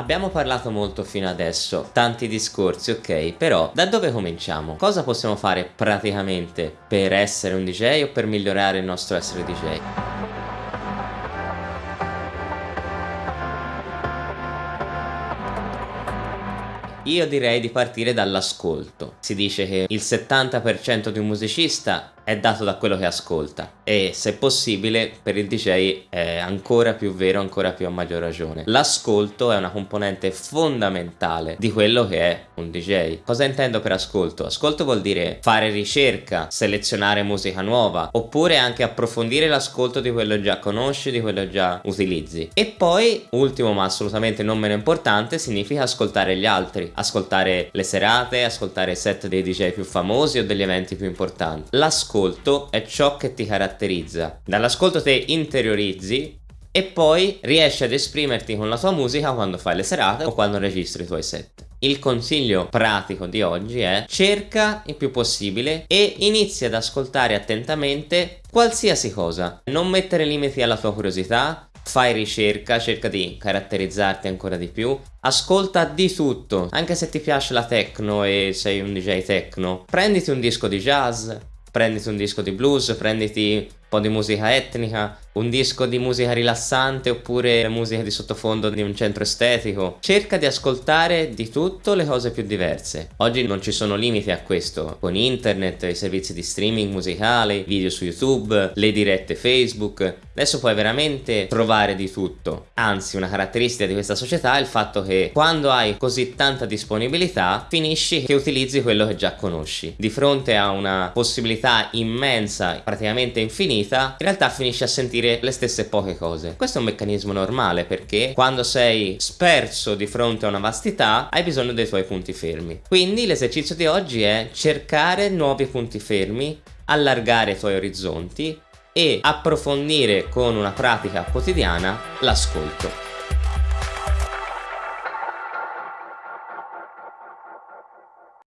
Abbiamo parlato molto fino adesso, tanti discorsi, ok, però da dove cominciamo? Cosa possiamo fare praticamente per essere un DJ o per migliorare il nostro essere DJ? Io direi di partire dall'ascolto. Si dice che il 70% di un musicista è dato da quello che ascolta e se possibile per il DJ è ancora più vero, ancora più a maggior ragione. L'ascolto è una componente fondamentale di quello che è un DJ. Cosa intendo per ascolto? Ascolto vuol dire fare ricerca, selezionare musica nuova oppure anche approfondire l'ascolto di quello già conosci, di quello già utilizzi. E poi, ultimo ma assolutamente non meno importante, significa ascoltare gli altri, ascoltare le serate, ascoltare i set dei DJ più famosi o degli eventi più importanti. L'ascolto dall'ascolto è ciò che ti caratterizza. Dall'ascolto te interiorizzi e poi riesci ad esprimerti con la tua musica quando fai le serate o quando registri i tuoi set. Il consiglio pratico di oggi è cerca il più possibile e inizia ad ascoltare attentamente qualsiasi cosa. Non mettere limiti alla tua curiosità, fai ricerca, cerca di caratterizzarti ancora di più, ascolta di tutto, anche se ti piace la techno e sei un DJ techno, prenditi un disco di jazz, prenditi un disco di blues, prenditi po' di musica etnica, un disco di musica rilassante oppure musica di sottofondo di un centro estetico. Cerca di ascoltare di tutto le cose più diverse. Oggi non ci sono limiti a questo, con internet, i servizi di streaming musicale, video su YouTube, le dirette Facebook. Adesso puoi veramente trovare di tutto. Anzi, una caratteristica di questa società è il fatto che quando hai così tanta disponibilità, finisci che utilizzi quello che già conosci. Di fronte a una possibilità immensa, praticamente infinita, in realtà finisci a sentire le stesse poche cose. Questo è un meccanismo normale perché quando sei sperso di fronte a una vastità hai bisogno dei tuoi punti fermi. Quindi l'esercizio di oggi è cercare nuovi punti fermi, allargare i tuoi orizzonti e approfondire con una pratica quotidiana l'ascolto.